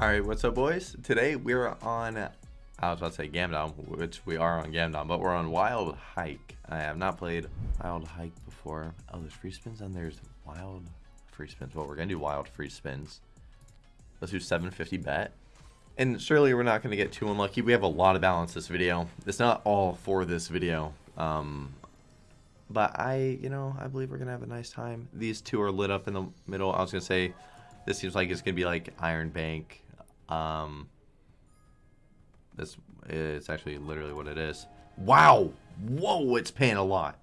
Alright, what's up boys? Today we're on, I was about to say Gamdom, which we are on Gamdom, but we're on Wild Hike. I have not played Wild Hike before. Oh, there's free spins and there's Wild free spins. Well, we're going to do Wild free spins. Let's do 750 bet. And surely we're not going to get too unlucky. We have a lot of balance this video. It's not all for this video. Um, but I, you know, I believe we're going to have a nice time. These two are lit up in the middle. I was going to say, this seems like it's going to be like Iron Bank. Um, this is actually literally what it is. Wow. Whoa, it's paying a lot.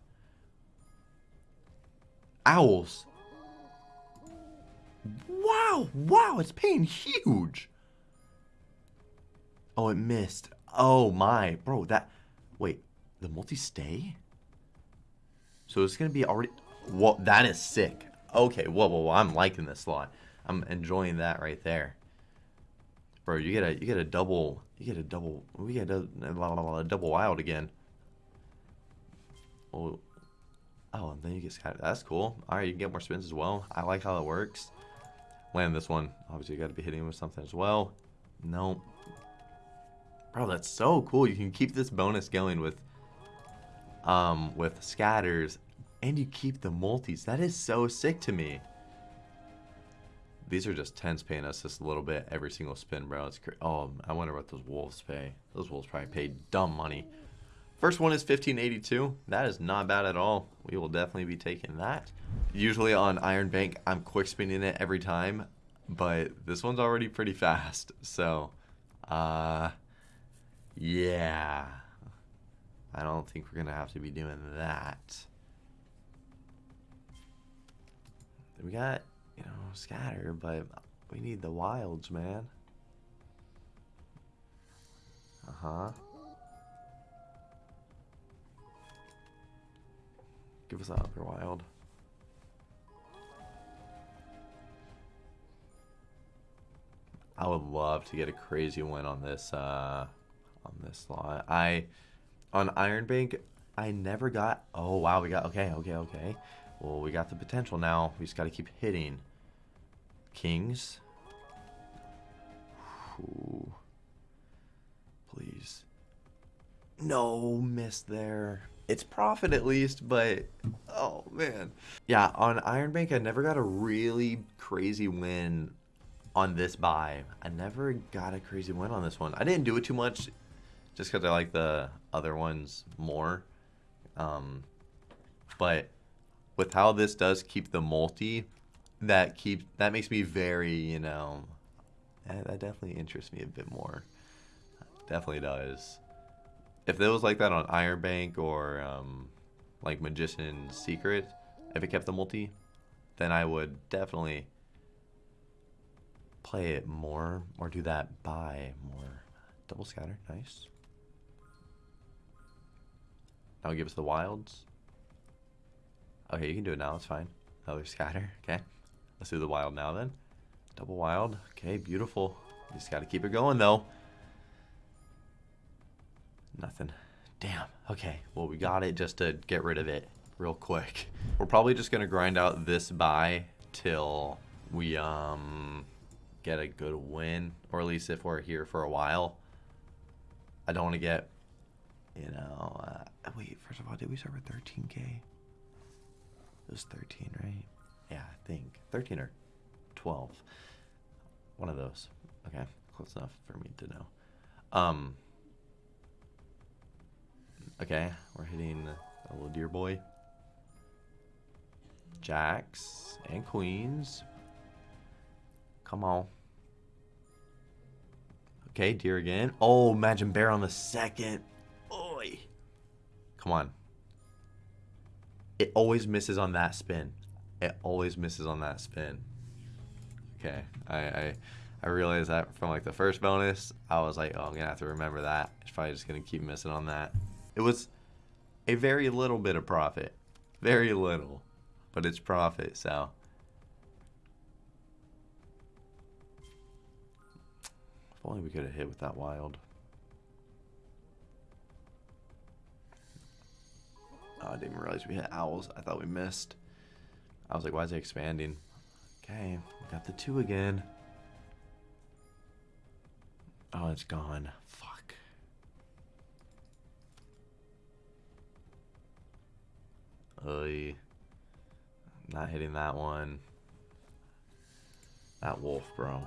Owls. Wow. Wow, it's paying huge. Oh, it missed. Oh my. Bro, that... Wait, the multi-stay? So it's to be already... Whoa, that is sick. Okay, whoa, whoa, whoa, I'm liking this slot. I'm enjoying that right there. Bro, you get a you get a double you get a double we get a, double wild again. Oh, oh, and then you get scattered. That's cool. All right, you can get more spins as well. I like how it works. Land this one. Obviously, you got to be hitting with something as well. No, Bro, that's so cool. You can keep this bonus going with um with scatters, and you keep the multis. That is so sick to me. These are just tens paying us just a little bit every single spin, bro. It's. Oh, I wonder what those wolves pay. Those wolves probably pay dumb money. First one is 1582. That is not bad at all. We will definitely be taking that. Usually on Iron Bank, I'm quick spinning it every time, but this one's already pretty fast. So, uh, yeah. I don't think we're going to have to be doing that. We got you know, scatter, but we need the wilds, man. Uh-huh. Give us that upper wild. I would love to get a crazy win on this uh on this slot. I on Iron Bank I never got oh wow we got okay okay okay well, we got the potential now. We just got to keep hitting. Kings. Ooh. Please. No, miss there. It's profit at least, but oh man. Yeah, on Iron Bank, I never got a really crazy win on this buy. I never got a crazy win on this one. I didn't do it too much just because I like the other ones more. Um, but with how this does keep the multi, that keep that makes me very, you know, that, that definitely interests me a bit more. Definitely does. If it was like that on Iron Bank or um, like Magician Secret, if it kept the multi, then I would definitely play it more or do that buy more. Double scatter, nice. Now give us the wilds. Okay, you can do it now. It's fine. Another scatter. Okay. Let's do the wild now then. Double wild. Okay, beautiful. Just got to keep it going though. Nothing. Damn. Okay. Well, we got it just to get rid of it real quick. We're probably just going to grind out this buy till we um get a good win. Or at least if we're here for a while. I don't want to get, you know... Uh, wait, first of all, did we start with 13k? It was 13, right? Yeah, I think. 13 or 12. One of those. Okay, close enough for me to know. Um. Okay, we're hitting a little deer boy. Jacks and queens. Come on. Okay, deer again. Oh, imagine bear on the second. Oi. Come on. It always misses on that spin. It always misses on that spin. Okay, I, I, I realized that from like the first bonus. I was like, oh, I'm gonna have to remember that. It's probably just gonna keep missing on that. It was a very little bit of profit, very little, but it's profit. So. If only we could have hit with that wild. Didn't even realize we hit owls. I thought we missed. I was like, why is it expanding? Okay, we got the two again. Oh, it's gone. Fuck. Oy. Not hitting that one. That wolf, bro.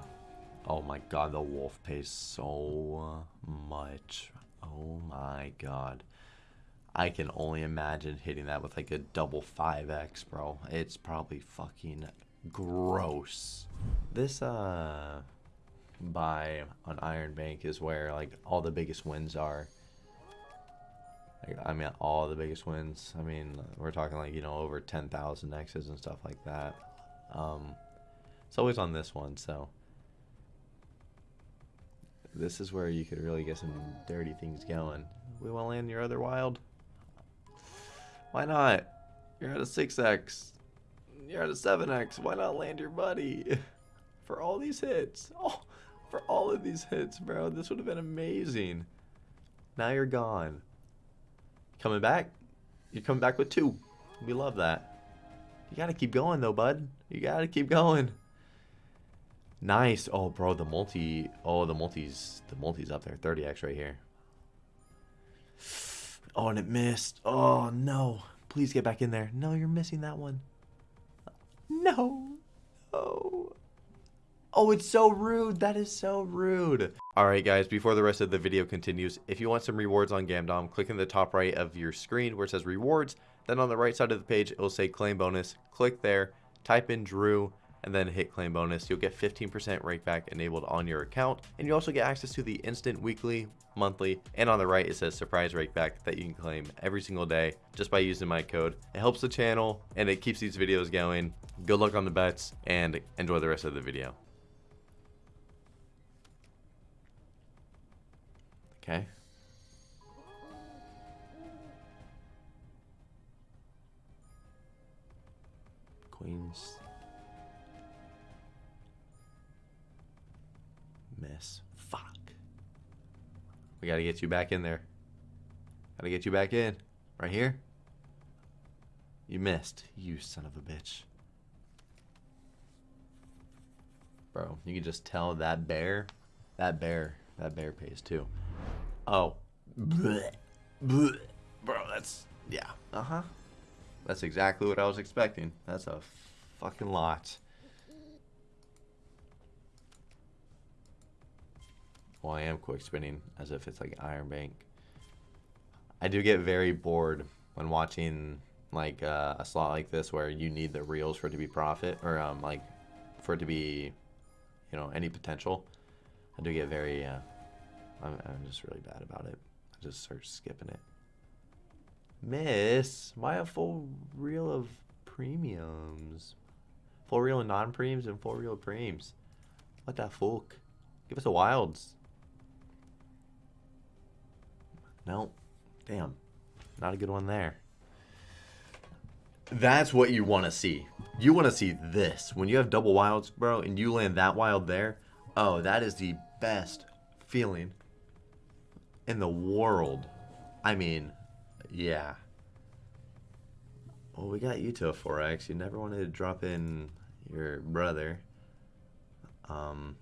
Oh my god, the wolf pays so much. Oh my god. I can only imagine hitting that with like a double 5x, bro. It's probably fucking gross. This, uh, buy on Iron Bank is where like all the biggest wins are. I mean, all the biggest wins. I mean, we're talking like, you know, over 10,000 X's and stuff like that. Um, it's always on this one, so. This is where you could really get some dirty things going. We to land your other wild? Why not? You're at a 6x. You're at a 7x. Why not land your buddy? For all these hits. Oh, for all of these hits, bro. This would have been amazing. Now you're gone. Coming back? You're coming back with two. We love that. You gotta keep going though, bud. You gotta keep going. Nice. Oh, bro, the multi. Oh, the multi's the multi's up there. 30x right here. Oh, and it missed. Oh no. Please get back in there. No, you're missing that one. No. Oh. Oh, it's so rude. That is so rude. Alright guys, before the rest of the video continues, if you want some rewards on Gamdom, click in the top right of your screen where it says rewards. Then on the right side of the page, it will say claim bonus. Click there, type in Drew, and then hit claim bonus. You'll get 15% rakeback enabled on your account. And you also get access to the instant weekly, monthly, and on the right it says surprise rakeback that you can claim every single day just by using my code. It helps the channel and it keeps these videos going. Good luck on the bets and enjoy the rest of the video. Okay. Queens. Miss. Fuck. We gotta get you back in there. Gotta get you back in. Right here. You missed. You son of a bitch. Bro, you can just tell that bear, that bear, that bear pays too. Oh. Blech. Blech. Bro, that's, yeah. Uh-huh. That's exactly what I was expecting. That's a fucking lot. Well, I am quick spinning as if it's like Iron Bank. I do get very bored when watching like uh, a slot like this where you need the reels for it to be profit or um, like for it to be, you know, any potential. I do get very uh, I'm, I'm just really bad about it. I just start skipping it. Miss, why a full reel of premiums? Full reel of non-prems and full reel of. What the fuck? Give us a wilds. Nope. Damn. Not a good one there. That's what you want to see. You want to see this. When you have double wilds, bro, and you land that wild there, oh, that is the best feeling in the world. I mean, yeah. Well, we got you to a 4x. You never wanted to drop in your brother. Um,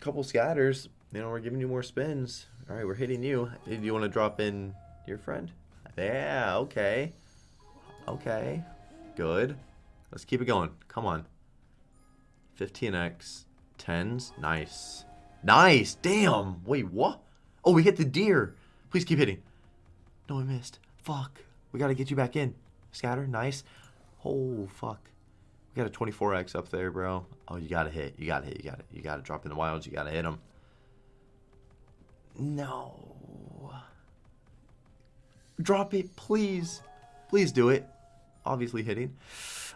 couple scatters. You know, we're giving you more spins. All right, we're hitting you. Do you want to drop in your friend? Yeah, okay. Okay, good. Let's keep it going. Come on. 15x. 10s. Nice. Nice. Damn. Wait, what? Oh, we hit the deer. Please keep hitting. No, we missed. Fuck. We got to get you back in. Scatter. Nice. Oh, fuck. We got a 24x up there, bro. Oh, you got to hit. You got to hit. You got to You got to drop in the wilds. You got to hit them. No. Drop it, please. Please do it. Obviously hitting.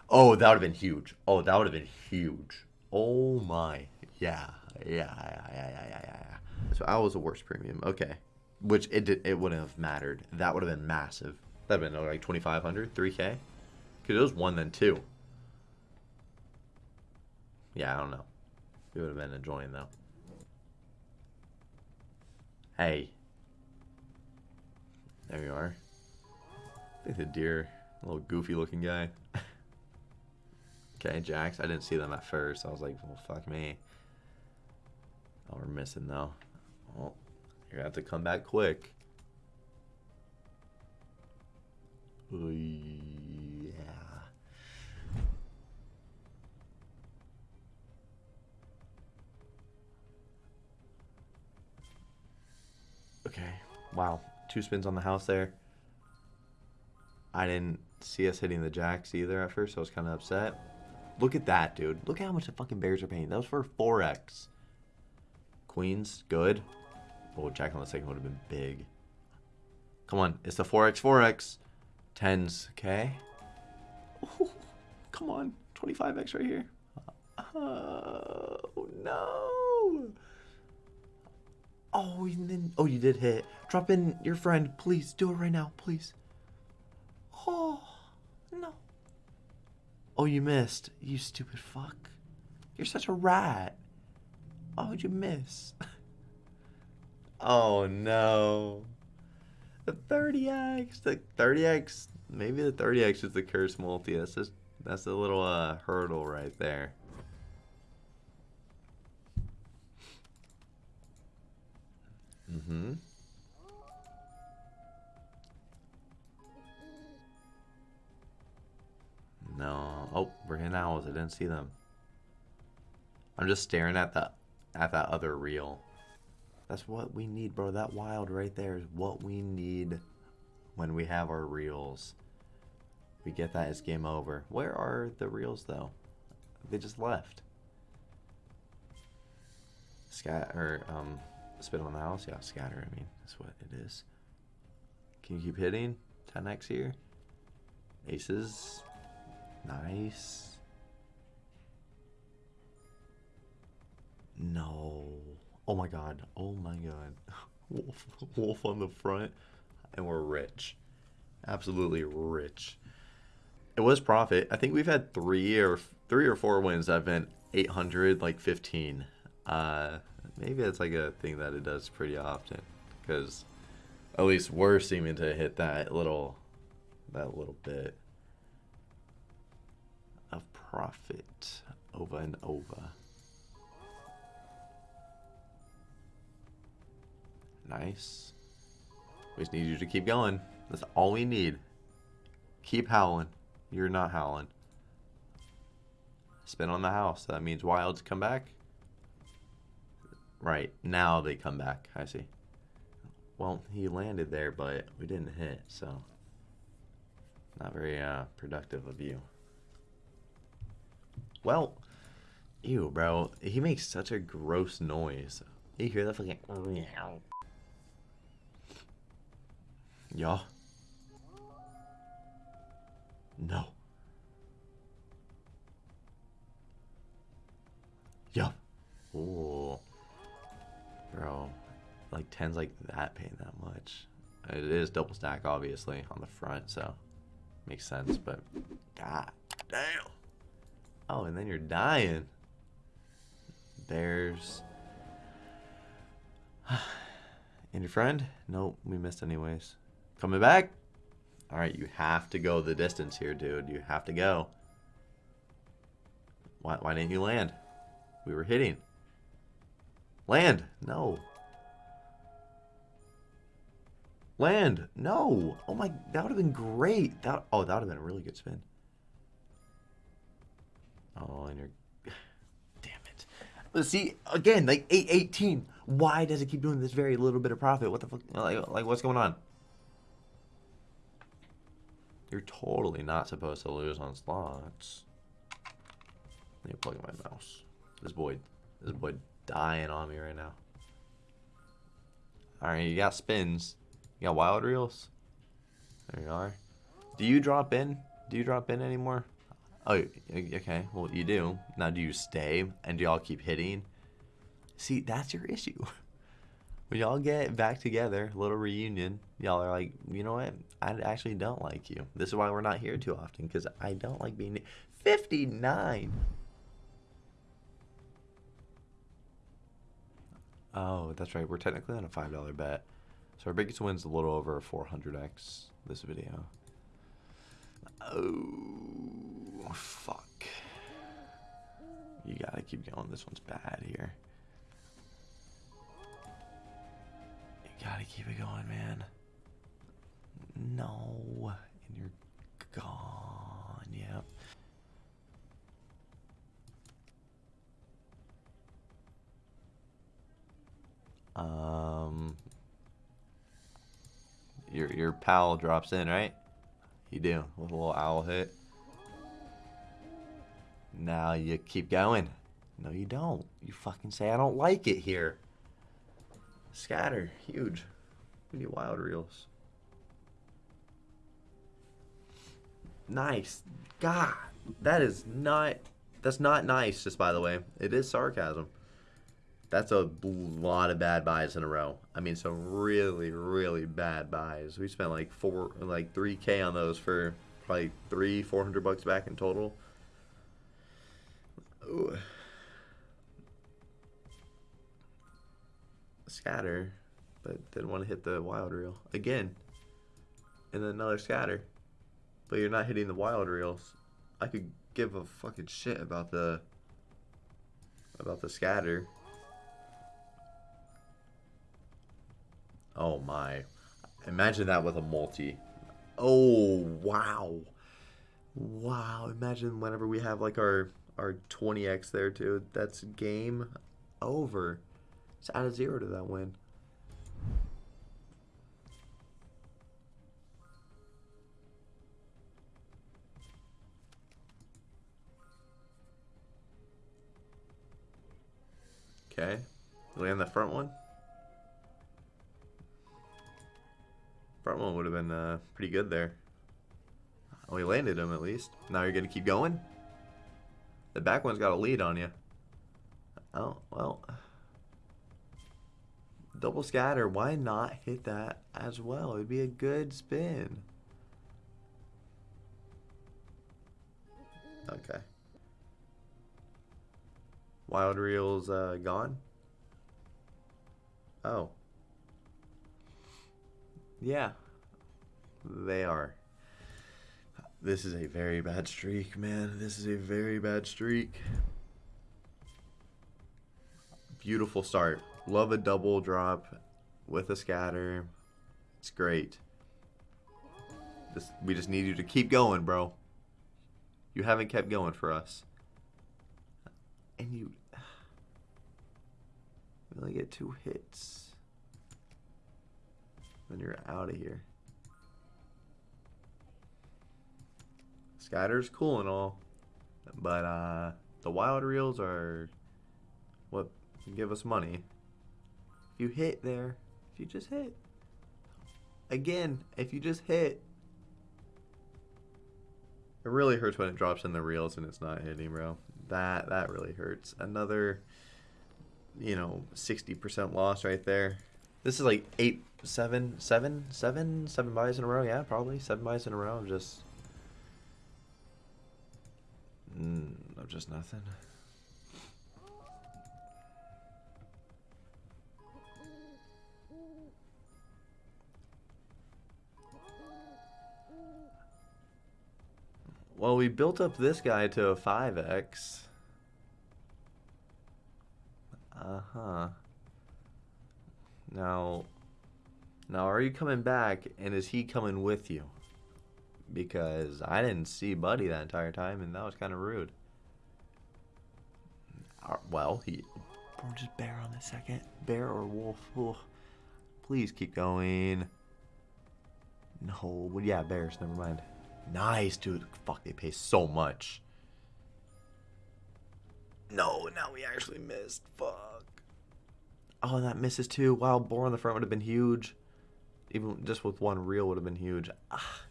Oh, that would have been huge. Oh, that would have been huge. Oh my. Yeah. Yeah, yeah, yeah, yeah, yeah, yeah. So I was the worst premium. Okay. Which it did, it wouldn't have mattered. That would have been massive. That'd have been like 2,500, 3K. Because it was one, then two. Yeah, I don't know. It would have been enjoying though. Hey. There you are. I think the deer, a little goofy looking guy. Okay, jacks. I didn't see them at first. I was like, well, fuck me. Oh, we're missing though. Well, you're gonna have to come back quick. Okay. Wow. Two spins on the house there. I didn't see us hitting the jacks either at first, so I was kind of upset. Look at that, dude. Look at how much the fucking Bears are paying. That was for 4x. Queens, good. Oh, Jack on the second would have been big. Come on, it's the 4x, 4x. 10s, okay. Ooh, come on, 25x right here. Oh, no. Oh, and then, oh, you did hit. Drop in your friend, please. Do it right now, please. Oh, no. Oh, you missed. You stupid fuck. You're such a rat. Why would you miss? oh, no. The 30x. The 30x. Maybe the 30x is the curse multi. That's just, that's a little uh, hurdle right there. Mm-hmm. No. Oh, we're hitting owls. I didn't see them. I'm just staring at that at that other reel. That's what we need, bro. That wild right there is what we need when we have our reels. We get that, it's game over. Where are the reels, though? They just left. Scat or um, spin on the house. Yeah, scatter. I mean, that's what it is. Can you keep hitting? 10x here. Aces. Nice. No. Oh my god. Oh my god. Wolf, wolf on the front. And we're rich. Absolutely rich. It was profit. I think we've had three or three or four wins have been 800, like 15. Uh, maybe that's like a thing that it does pretty often. Because at least we're seeming to hit that little, that little bit of profit over and over. Nice. We just need you to keep going. That's all we need. Keep howling. You're not howling. Spin on the house. That means wilds come back. Right. Now they come back. I see. Well, he landed there, but we didn't hit, so not very uh, productive of you. Well, ew, bro. He makes such a gross noise. You hear that fucking... Yeah. No. Yeah. Ooh. Bro. Like 10's like that paying that much. It is double stack, obviously, on the front, so makes sense, but god damn. Oh, and then you're dying. There's... and your friend? Nope, we missed anyways. Coming back? Alright, you have to go the distance here, dude. You have to go. Why, why didn't you land? We were hitting. Land! No. Land! No! Oh my, that would have been great. That Oh, that would have been a really good spin. Oh, and you're... Damn it. But see, again, like 818. Why does it keep doing this very little bit of profit? What the fuck? Like, like what's going on? You're totally not supposed to lose on slots. Let me plug in my mouse. This boy, this boy dying on me right now. Alright, you got spins. You got wild reels. There you are. Do you drop in? Do you drop in anymore? Oh, okay. Well, you do. Now, do you stay and do y'all keep hitting? See, that's your issue. when y'all get back together, little reunion, y'all are like, you know what? I actually don't like you. This is why we're not here too often because I don't like being 59. Oh, that's right. We're technically on a $5 bet. So our biggest win's a little over 400x this video. Oh, fuck. You gotta keep going. This one's bad here. You gotta keep it going, man. No. And you're gone. Yep. Um, your your pal drops in, right? You do with a little owl hit. Now you keep going. No, you don't. You fucking say I don't like it here. Scatter, huge. We need wild reels. Nice. God, that is not. That's not nice. Just by the way, it is sarcasm. That's a lot of bad buys in a row. I mean, some really, really bad buys. We spent like four, like three k on those for probably three, four hundred bucks back in total. Ooh. Scatter, but didn't want to hit the wild reel again. And then another scatter, but you're not hitting the wild reels. I could give a fucking shit about the about the scatter. Oh my. Imagine that with a multi. Oh, wow. Wow. Imagine whenever we have like our our 20x there too. That's game over. It's out of zero to that win. Okay. Land the front one. Front one would have been uh, pretty good there. We landed him at least. Now you're going to keep going? The back one's got a lead on you. Oh, well. Double scatter. Why not hit that as well? It'd be a good spin. Okay. Wild reels uh, gone? Oh. Yeah, they are. This is a very bad streak, man. This is a very bad streak. Beautiful start. Love a double drop with a scatter. It's great. This, we just need you to keep going, bro. You haven't kept going for us. And you... We only get two hits. Then you're out of here. Scatter's cool and all, but uh, the wild reels are what give us money. If you hit there, if you just hit, again, if you just hit, it really hurts when it drops in the reels and it's not hitting, bro. That that really hurts. Another, you know, sixty percent loss right there. This is like eight, seven, seven, seven, seven buys in a row. Yeah, probably seven buys in a row. Just, mm, of just nothing. Well, we built up this guy to a 5x. Uh-huh. Now, now are you coming back and is he coming with you? Because I didn't see Buddy that entire time and that was kind of rude. Uh, well, he... Or just bear on the second. Bear or wolf. Oh, please keep going. No, well, yeah, bears, never mind. Nice, dude. Fuck, they pay so much. No, now we actually missed. Fuck. Oh, and that misses too. Wow, boar on the front would have been huge. Even just with one reel would have been huge. Ah,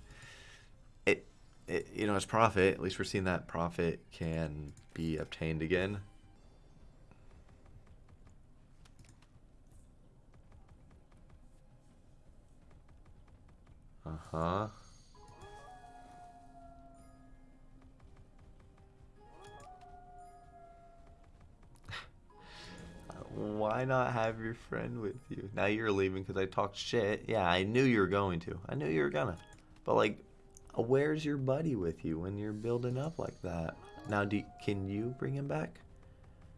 it, it, you know, it's profit. At least we're seeing that profit can be obtained again. Uh-huh. Why not have your friend with you? Now you're leaving because I talked shit. Yeah, I knew you were going to. I knew you were gonna. But like, uh, where's your buddy with you when you're building up like that? Now, do, can you bring him back?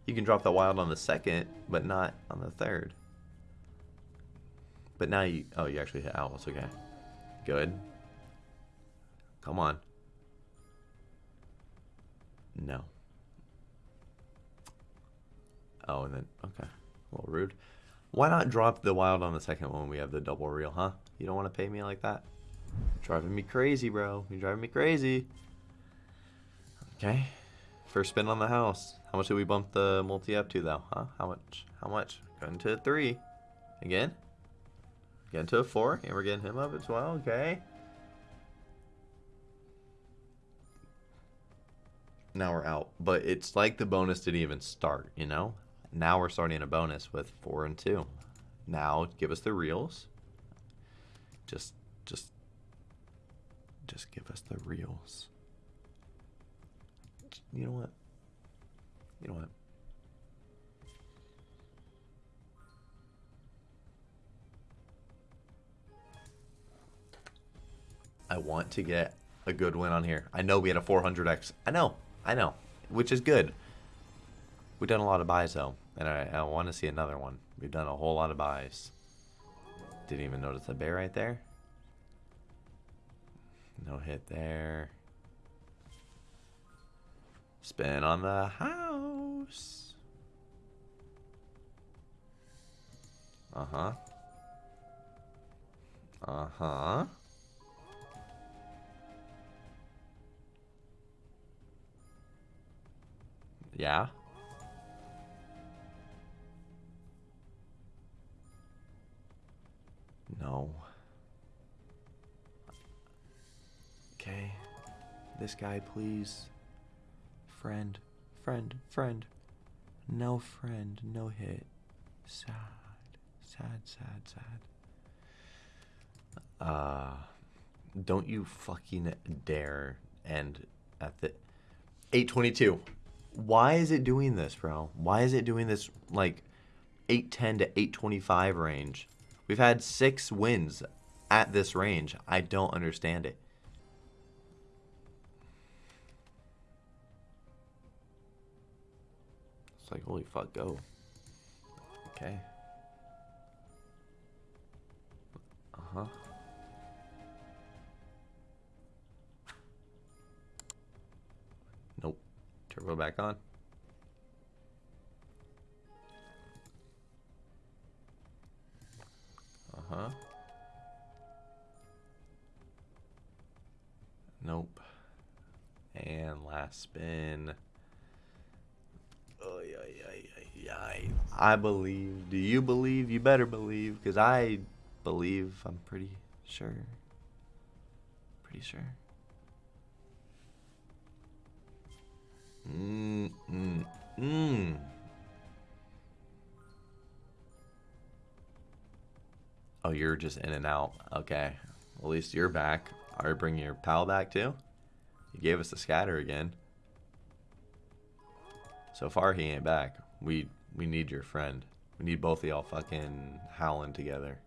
You can drop the wild on the second, but not on the third. But now you... Oh, you actually hit owls. Okay. Good. Come on. No. Oh, and then... Okay. A little rude. Why not drop the wild on the second one when we have the double reel, huh? You don't want to pay me like that? driving me crazy, bro. You're driving me crazy. Okay. First spin on the house. How much did we bump the multi up to, though? Huh? How much? How much? Going to three. Again? Getting to a four. And we're getting him up as well. Okay. Now we're out. But it's like the bonus didn't even start, you know? Now we're starting a bonus with four and two. Now give us the reels. Just, just, just give us the reels. You know what? You know what? I want to get a good win on here. I know we had a 400x. I know. I know. Which is good. We've done a lot of buys, though. And I, I want to see another one. We've done a whole lot of buys. Didn't even notice the bear right there. No hit there. Spin on the house. Uh-huh. Uh-huh. Yeah. No. Okay. This guy, please. Friend, friend, friend. No friend, no hit. Sad, sad, sad, sad. Uh, don't you fucking dare end at the 822. Why is it doing this, bro? Why is it doing this like 810 to 825 range? We've had six wins at this range. I don't understand it. It's like, holy fuck, go. Okay. Uh-huh. Nope. Turbo back on. Uh-huh. Nope. And last spin. Oh, yeah, yeah, yeah, yeah. I believe. Do you believe? You better believe, because I believe. I'm pretty sure. Pretty sure. Mmm, mmm, mmm. Oh, you're just in and out. Okay. At least you're back. Are you bringing your pal back too? You gave us the scatter again. So far, he ain't back. We we need your friend. We need both of y'all fucking howling together.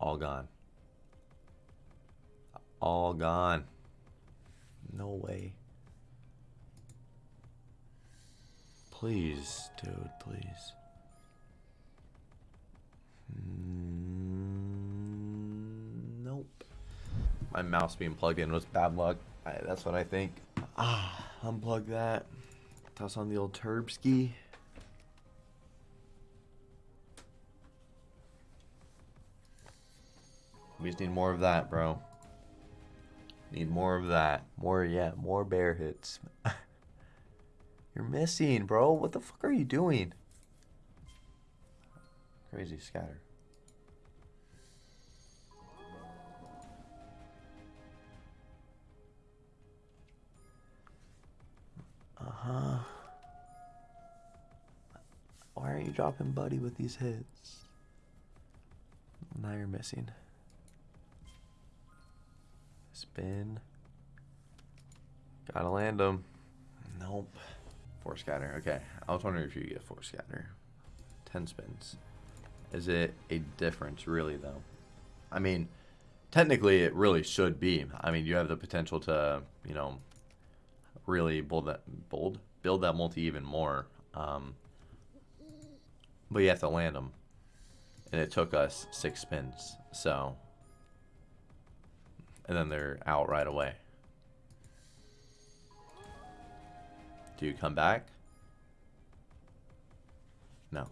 All gone. All gone. No way. Please, dude, please. Nope. My mouse being plugged in was bad luck. I, that's what I think. Ah, unplug that. Toss on the old Turbski. We just need more of that, bro. Need more of that. More, yeah, more bear hits. You're missing, bro. What the fuck are you doing? Crazy scatter. Uh-huh. Why aren't you dropping Buddy with these hits? Now you're missing. Spin. Gotta land them. Nope. Four scatter. Okay. I was wondering if you get four scatter. Ten spins. Is it a difference, really, though? I mean, technically, it really should be. I mean, you have the potential to, you know, really build that bold build that multi even more. Um, but you have to land them. And it took us six spins. So. And then they're out right away. Do you come back? No.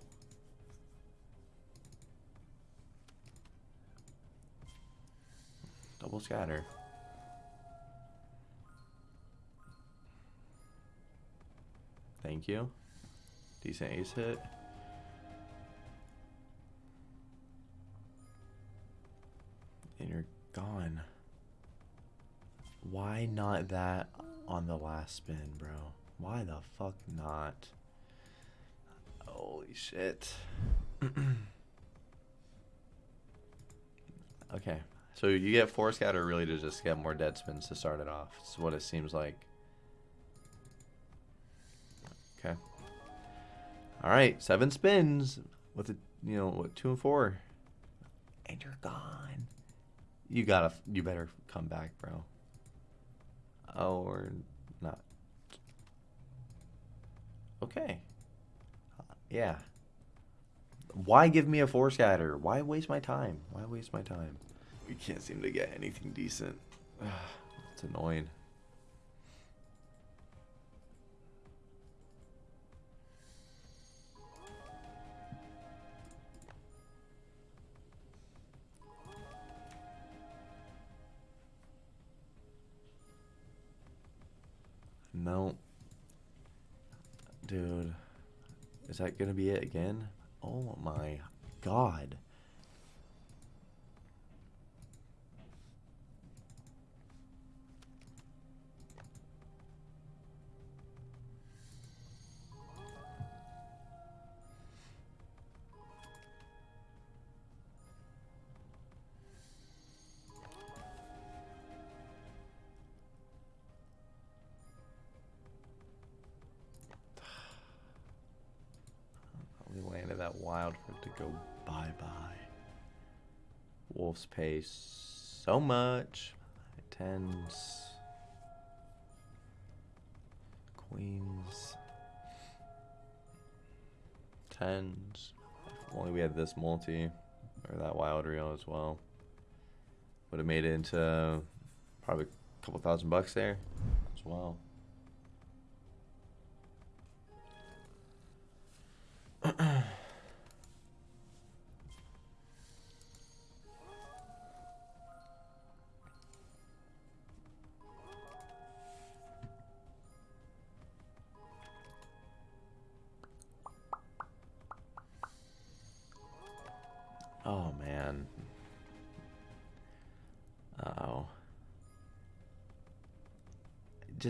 Double scatter. Thank you. Decent ace hit. And you're gone. Why not that on the last spin, bro? Why the fuck not? Holy shit. okay. So you get four scatter really to just get more dead spins to start it off. It's what it seems like. Okay. All right, seven spins with a you know what two and four, and you're gone. You gotta, you better come back, bro. Or not. Okay. Yeah. Why give me a four scatter? Why waste my time? Why waste my time? We can't seem to get anything decent. it's annoying. No. Dude. Is that going to be it again? Oh my god. That wild for it to go bye-bye. Wolves pay so much. Tens. Queens. Tens. If only we had this multi. Or that wild reel as well. Would have made it into probably a couple thousand bucks there as well.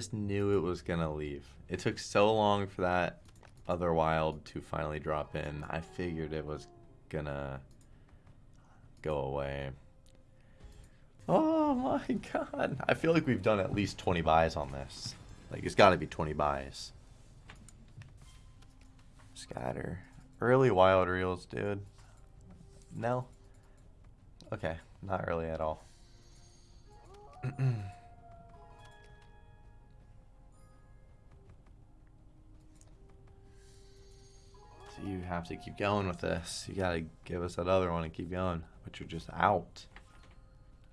Just knew it was to leave. It took so long for that other wild to finally drop in. I figured it was to go away. Oh my god. I feel like we've done at least 20 buys on this. Like, it's got to be 20 buys. Scatter. Early wild reels, dude. No? Okay, not really at all. you have to keep going with this. You gotta give us that other one and keep going. But you're just out.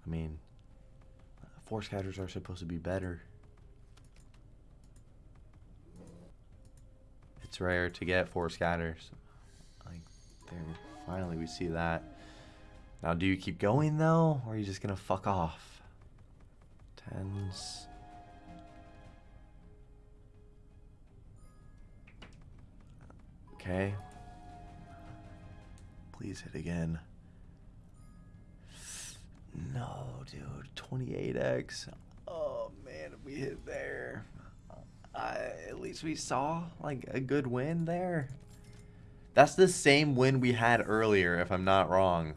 I mean, force scatters are supposed to be better. It's rare to get four scatters. Like, they're Finally, we see that. Now, do you keep going, though? Or are you just going to fuck off? Tens. Okay. Please hit again. No, dude. 28x. Oh, man, if we hit there. I, at least we saw, like, a good win there. That's the same win we had earlier, if I'm not wrong,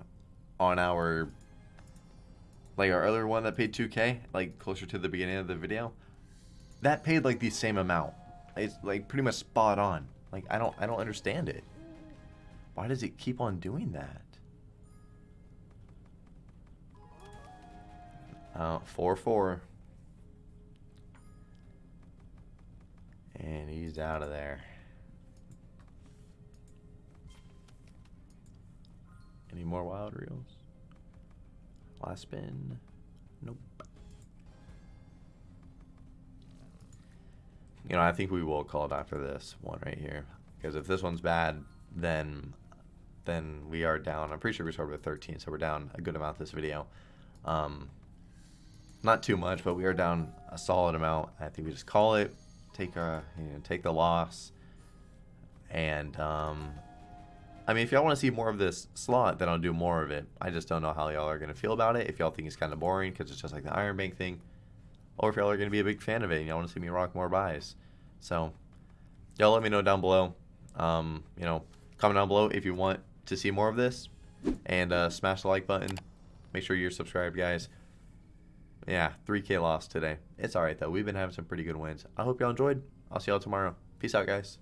on our, like our earlier one that paid 2k, like closer to the beginning of the video. That paid like the same amount. It's like pretty much spot on. Like I don't, I don't understand it. Why does it keep on doing that? Uh, 4-4. And he's out of there. Any more wild reels? Last spin. Nope. You know, I think we will call it after this one right here. Because if this one's bad, then then we are down. I'm pretty sure we started with 13, so we're down a good amount this video. Um, not too much, but we are down a solid amount. I think we just call it, take a you know, take the loss, and um, I mean, if y'all want to see more of this slot, then I'll do more of it. I just don't know how y'all are gonna feel about it. If y'all think it's kind of boring because it's just like the Iron Bank thing, or if y'all are gonna be a big fan of it and y'all want to see me rock more buys. So, y'all let me know down below. Um, you know, comment down below if you want to see more of this, and uh, smash the like button. Make sure you're subscribed, guys. Yeah, 3K loss today. It's alright, though. We've been having some pretty good wins. I hope y'all enjoyed. I'll see y'all tomorrow. Peace out, guys.